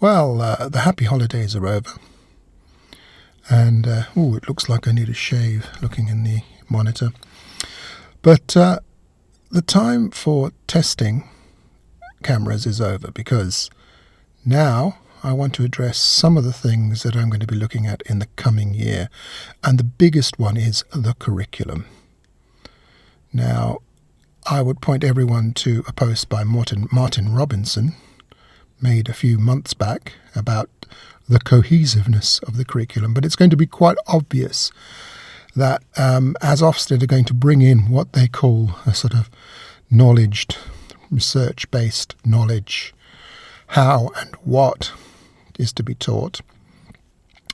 Well, uh, the happy holidays are over. And, uh, oh, it looks like I need a shave looking in the monitor. But uh, the time for testing cameras is over because now I want to address some of the things that I'm going to be looking at in the coming year. And the biggest one is the curriculum. Now, I would point everyone to a post by Martin, Martin Robinson made a few months back about the cohesiveness of the curriculum, but it's going to be quite obvious that um, as Ofsted are going to bring in what they call a sort of knowledge, research based knowledge, how and what is to be taught,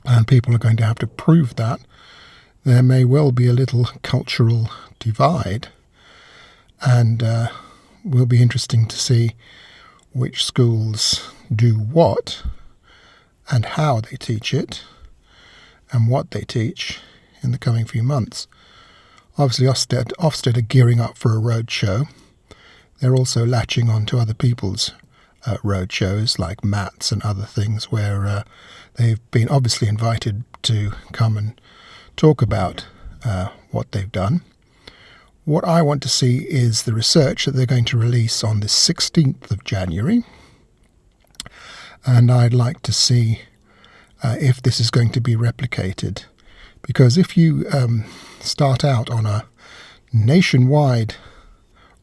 and people are going to have to prove that, there may well be a little cultural divide, and uh, will be interesting to see which schools do what and how they teach it and what they teach in the coming few months. Obviously, Ofsted, Ofsted are gearing up for a road show. They're also latching on to other people's uh, road shows like MATS and other things where uh, they've been obviously invited to come and talk about uh, what they've done. What I want to see is the research that they're going to release on the 16th of January. And I'd like to see uh, if this is going to be replicated. Because if you um, start out on a nationwide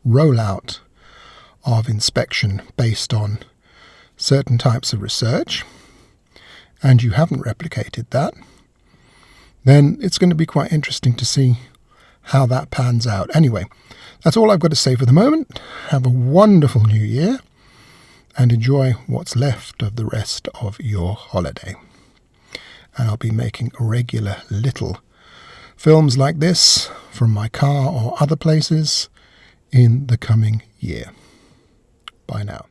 rollout of inspection based on certain types of research, and you haven't replicated that, then it's going to be quite interesting to see how that pans out. Anyway, that's all I've got to say for the moment. Have a wonderful new year and enjoy what's left of the rest of your holiday. And I'll be making regular little films like this from my car or other places in the coming year. Bye now.